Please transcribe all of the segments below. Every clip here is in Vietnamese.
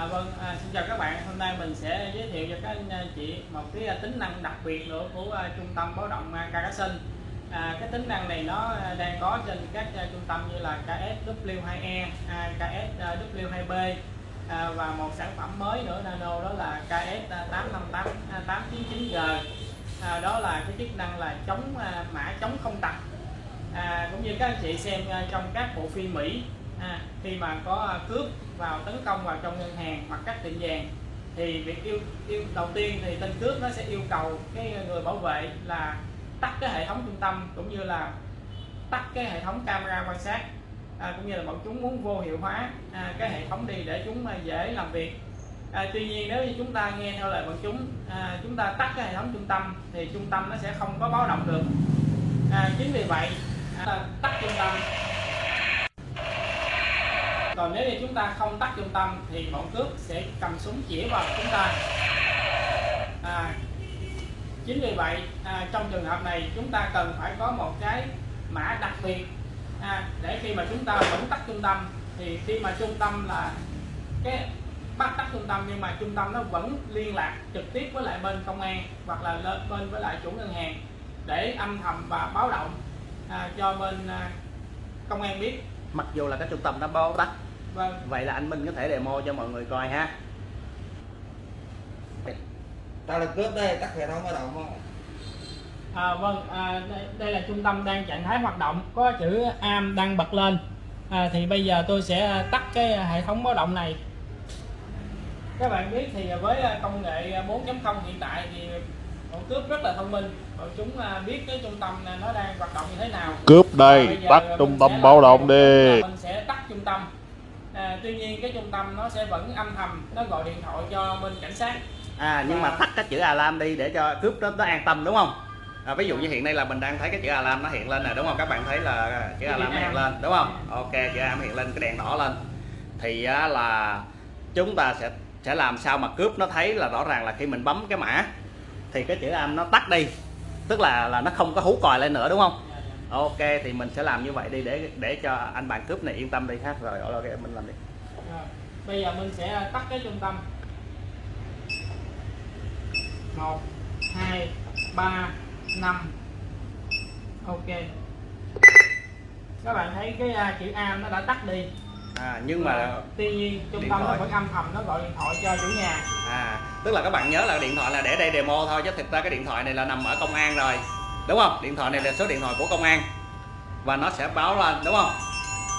À, vâng, à, xin chào các bạn. Hôm nay mình sẽ giới thiệu cho các anh à, chị một cái à, tính năng đặc biệt nữa của uh, trung tâm báo động à, À, cái tính năng này nó đang có trên các uh, trung tâm như là KSW2E, à, KSW2B à, và một sản phẩm mới nữa nano đó là KS858 899G. À, đó là cái chức năng là chống uh, mã chống không tặc. À, cũng như các anh chị xem uh, trong các bộ phim Mỹ à, khi mà có à, cướp vào tấn công vào trong ngân hàng hoặc các tiệm vàng thì việc yêu, yêu đầu tiên thì tên cướp nó sẽ yêu cầu cái người bảo vệ là tắt cái hệ thống trung tâm cũng như là tắt cái hệ thống camera quan sát à, cũng như là bọn chúng muốn vô hiệu hóa à, cái hệ thống đi để chúng à, dễ làm việc. À, tuy nhiên nếu như chúng ta nghe theo lời bọn chúng à, chúng ta tắt cái hệ thống trung tâm thì trung tâm nó sẽ không có báo động được. À, chính vì vậy à, tắt trung tâm còn nếu như chúng ta không tắt trung tâm thì bọn cướp sẽ cầm súng chĩa vào chúng ta. À, chính vì vậy à, trong trường hợp này chúng ta cần phải có một cái mã đặc biệt. À, để khi mà chúng ta vẫn tắt trung tâm thì khi mà trung tâm là cái bắt tắt trung tâm nhưng mà trung tâm nó vẫn liên lạc trực tiếp với lại bên công an hoặc là lên bên với lại chủ ngân hàng để âm thầm và báo động à, cho bên à, công an biết. Mặc dù là cái trung tâm nó báo tắt vâng. Vậy là anh Minh có thể demo cho mọi người coi ha. Tao là cướp đây tắt hệ thống báo động không À, vâng, à, đây, đây là trung tâm đang trạng thái hoạt động có chữ AM đang bật lên. À, thì bây giờ tôi sẽ tắt cái hệ thống báo động này. Các bạn biết thì với công nghệ 4.0 hiện tại thì bọn cướp rất là thông minh. Bọn chúng à, biết cái trung tâm này nó đang hoạt động như thế nào. Cướp đây, À, tắt trung tâm báo động đi. mình sẽ tắt trung tâm. à, tuy nhiên cái trung tâm nó sẽ vẫn âm thầm nó gọi điện thoại cho bên cảnh sát. À nhưng mà À. tắt cái chữ alarm đi để cho cướp nó, nó an tâm đúng không? À, ví dụ như hiện nay là mình đang thấy cái chữ alarm nó hiện lên nè đúng không? Các bạn thấy là chữ alarm nó hiện lên đúng không? Ok chữ alarm hiện lên cái đèn đỏ lên. Thì á, là chúng ta sẽ sẽ làm sao mà cướp nó thấy là rõ ràng là khi mình bấm cái mã thì cái chữ am nó tắt đi. Tức là là nó không có hú còi lên nữa đúng không? Ok thì mình sẽ làm như vậy đi để để cho anh bạn cướp này yên tâm đi ha. Rồi ok mình làm đi Rồi, bây giờ mình sẽ tắt cái trung tâm 1 2 3 5 Ok các bạn thấy cái à, chữ AM nó đã tắt đi à nhưng mà tuy nhiên trung tâm nó vẫn âm thầm nó gọi điện thoại cho chủ nhà À, tức là các bạn nhớ là điện thoại là để đây demo thôi chứ thực ra cái điện thoại này là nằm ở công an rồi. Đúng không? Điện thoại này là số điện thoại của công an. Và nó sẽ báo lên, đúng không?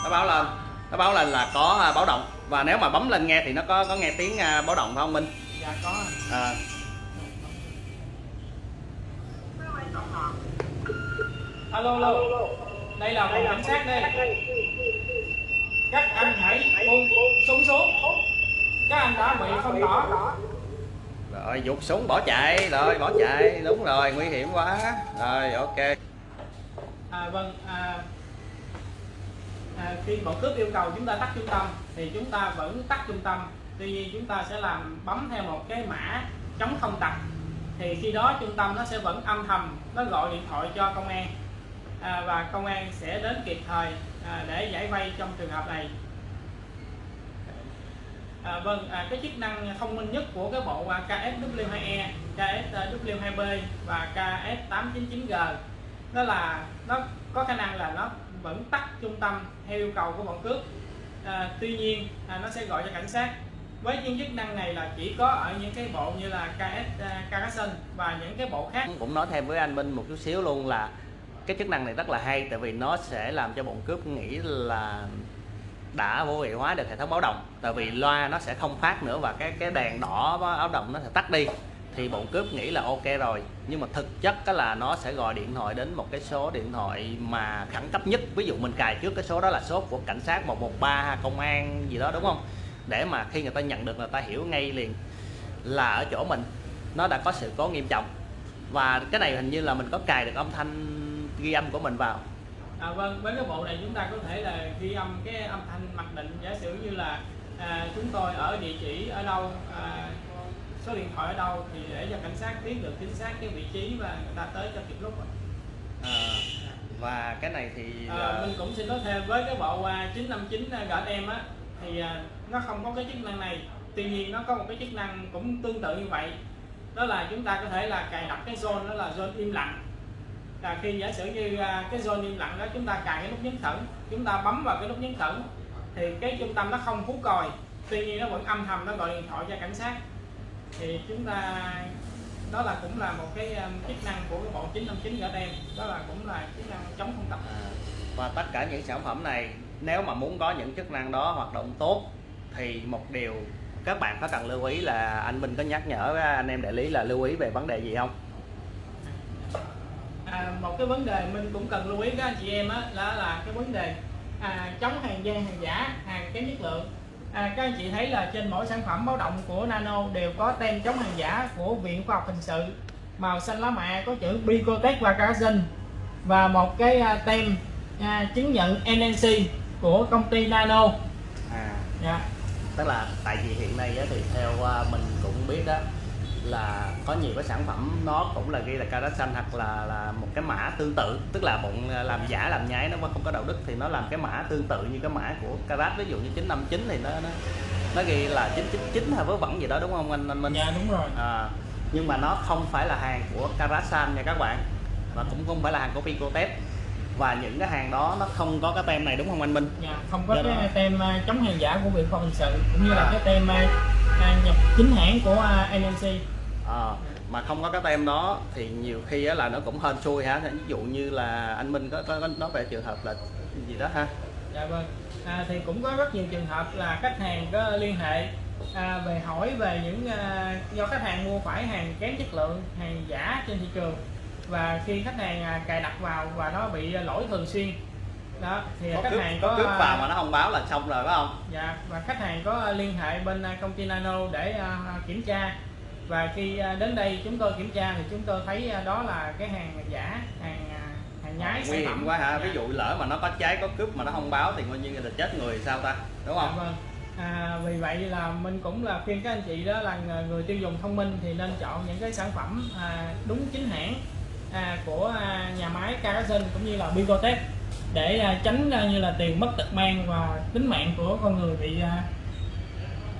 Nó báo lên. Nó báo lên là có à, báo động. Và nếu mà bấm lên nghe thì nó có có nghe tiếng à, báo động phải không Minh? dạ có À, alo alo. Đây là phòng cảnh sát đây. Các anh hãy buông súng xuống. Các anh đã bị phong tỏa. Rồi giục súng bỏ chạy, rồi bỏ chạy, đúng rồi, nguy hiểm quá. Rồi ok. À, vâng à, à, khi bọn cướp yêu cầu chúng ta tắt trung tâm thì chúng ta vẫn tắt trung tâm. Tuy nhiên chúng ta sẽ làm bấm theo một cái mã chống không tặc thì khi đó trung tâm nó sẽ vẫn âm thầm nó gọi điện thoại cho công an. À, và công an sẽ đến kịp thời à, để giải vây trong trường hợp này. À, vâng, à, cái chức năng thông minh nhất của cái bộ KSW2E, KSW2B và KS899G đó là nó có khả năng là nó vẫn tắt trung tâm theo yêu cầu của bọn cướp à, tuy nhiên à, nó sẽ gọi cho cảnh sát. Với những chức năng này là chỉ có ở những cái bộ như là KS à, Carson và những cái bộ khác. Cũng nói thêm với anh Minh một chút xíu luôn là cái chức năng này rất là hay tại vì nó sẽ làm cho bọn cướp nghĩ là đã vô hiệu hóa được hệ thống báo động. Tại vì loa nó sẽ không phát nữa và cái cái đèn đỏ báo động nó sẽ tắt đi thì bọn cướp nghĩ là ok rồi. Nhưng mà thực chất đó là nó sẽ gọi điện thoại đến một cái số điện thoại mà khẩn cấp nhất. Ví dụ mình cài trước cái số đó là số của cảnh sát 113 công an gì đó đúng không? Để mà khi người ta nhận được người ta hiểu ngay liền là ở chỗ mình. Nó đã có sự cố nghiêm trọng. Và cái này hình như là mình có cài được âm thanh ghi âm của mình vào. À, vâng với cái bộ này chúng ta có thể là ghi âm cái âm thanh mặc định giả sử như là à, chúng tôi ở địa chỉ ở đâu à, số điện thoại ở đâu thì để cho cảnh sát biết được chính xác cái vị trí và người ta tới cho kịp lúc à, và cái này thì À, là- mình cũng xin nói thêm với cái bộ à, 959 GM á thì nó không có cái chức năng này. Tuy nhiên nó có một cái chức năng cũng tương tự như vậy. Đó là chúng ta có thể là cài đặt cái zone đó là zone im lặng. Là khi giả sử như cái zone im lặng đó chúng ta cài cái nút nhấn thử chúng ta bấm vào cái nút nhấn thử thì cái trung tâm nó không hú còi tuy nhiên nó vẫn âm thầm nó gọi điện thoại cho cảnh sát thì chúng ta đó là cũng là một cái um, chức năng của cái bộ 959 gỡ tem. Đó là cũng là chức năng chống không tập. À, và tất cả những sản phẩm này nếu mà muốn có những chức năng đó hoạt động tốt thì một điều các bạn có cần lưu ý là anh Minh có nhắc nhở anh em đại lý là lưu ý về vấn đề gì không? à, một cái vấn đề mình cũng cần lưu ý các anh chị em á là là cái vấn đề à, chống hàng gian hàng giả hàng kém chất lượng à, các anh chị thấy là trên mỗi sản phẩm báo động của Nano đều có tem chống hàng giả của Viện Khoa học Hình sự. Màu xanh lá mạ có chữ Bicotech và Carson và một cái à, tem à, chứng nhận NNC của công ty Nano. À, dạ. tức là tại vì hiện nay thì theo à, mình cũng biết đó là có nhiều cái sản phẩm nó cũng là ghi là carat xanh hoặc là là một cái mã tương tự tức là bọn à, làm giả làm nhái nó không có đạo đức thì nó làm cái mã tương tự như cái mã của carat ví dụ như 959 thì nó nó nó ghi là 999 hay vớ vẩn gì đó đúng không anh anh Minh? dạ đúng rồi À, nhưng mà nó không phải là hàng của Karasan nha các bạn và cũng không phải là hàng của Picotest và những cái hàng đó nó không có cái tem này đúng không anh Minh? dạ. không có Dạ cái rồi. tem à, chống hàng giả của Viện Khoa học Hình sự cũng như là À. cái tem à, nhập chính hãng của à, NNC À, mà không có cái tem đó thì nhiều khi á là nó cũng hên xui hả? Ví dụ như là anh Minh có, có, có nói về trường hợp là gì đó ha? Dạ vâng. À, thì cũng có rất nhiều trường hợp là khách hàng có liên hệ à, về hỏi về những à, do khách hàng mua phải hàng kém chất lượng, hàng giả trên thị trường. Và khi khách hàng à, cài đặt vào và nó bị lỗi thường xuyên. Đó thì có khách cướp, hàng có có cướp à, vào mà nó không báo là xong rồi phải không? dạ và khách hàng có liên hệ bên à, công ty Nano để à, kiểm tra và khi à, đến đây chúng tôi kiểm tra thì chúng tôi thấy à, đó là cái hàng giả hàng à, hàng nhái Nguy sản hiểm quá hả? Dạ. Ví dụ lỡ mà nó có cháy có cướp mà nó không báo thì coi như là chết người sao ta? Đúng Dạ không? vâng. À, vì vậy là mình cũng là khuyên các anh chị đó là người tiêu dùng thông minh thì nên chọn những cái sản phẩm à, đúng chính hãng à, của à, nhà máy Carson cũng như là Bicotech để à, tránh à, như là tiền mất tật mang và tính mạng của con người bị à,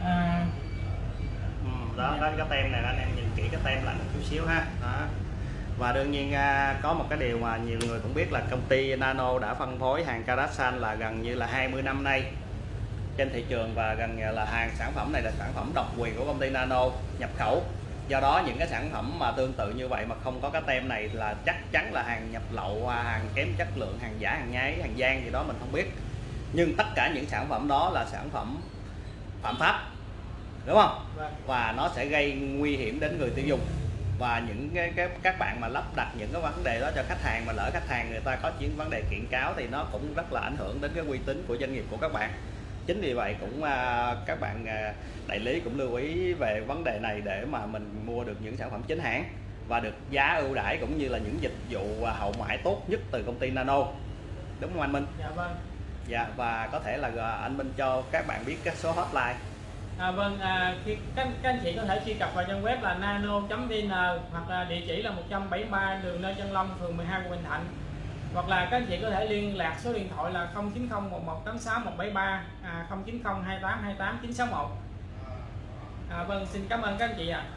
à, đó, đó cái tem này anh em nhìn kỹ cái tem lại một chút xíu ha. Đó. và đương nhiên à, có một cái điều mà nhiều người cũng biết là công ty Nano đã phân phối hàng Karasan là gần như là 20 năm nay trên thị trường và gần như là hàng sản phẩm này là sản phẩm độc quyền của công ty Nano nhập khẩu. Do đó những cái sản phẩm mà tương tự như vậy mà không có cái tem này là chắc chắn là hàng nhập lậu à, hàng kém chất lượng hàng giả hàng nhái hàng gian gì đó mình không biết. Nhưng tất cả những sản phẩm đó là sản phẩm phạm pháp đúng không? Vâng. và nó sẽ gây nguy hiểm đến người tiêu dùng. Và những cái, cái các bạn mà lắp đặt những cái vấn đề đó cho khách hàng mà lỡ khách hàng người ta có những vấn đề kiện cáo thì nó cũng rất là ảnh hưởng đến cái uy tín của doanh nghiệp của các bạn. Chính vì vậy cũng à, các bạn à, đại lý cũng lưu ý về vấn đề này để mà mình mua được những sản phẩm chính hãng và được giá ưu đãi cũng như là những dịch vụ à, hậu mãi tốt nhất từ công ty Nano. Đúng không anh Minh? dạ vâng. Dạ và có thể là à, anh Minh cho các bạn biết các số hotline À, vâng, à, khi các, các anh chị có thể truy cập vào trang web là nano.vn hoặc là địa chỉ là 173 đường Lê Chân Long, phường 12 quận Bình Thạnh hoặc là các anh chị có thể liên lạc số điện thoại là 090 1186 173 à, 090 28 28 961 à, vâng xin cảm ơn các anh chị ạ à.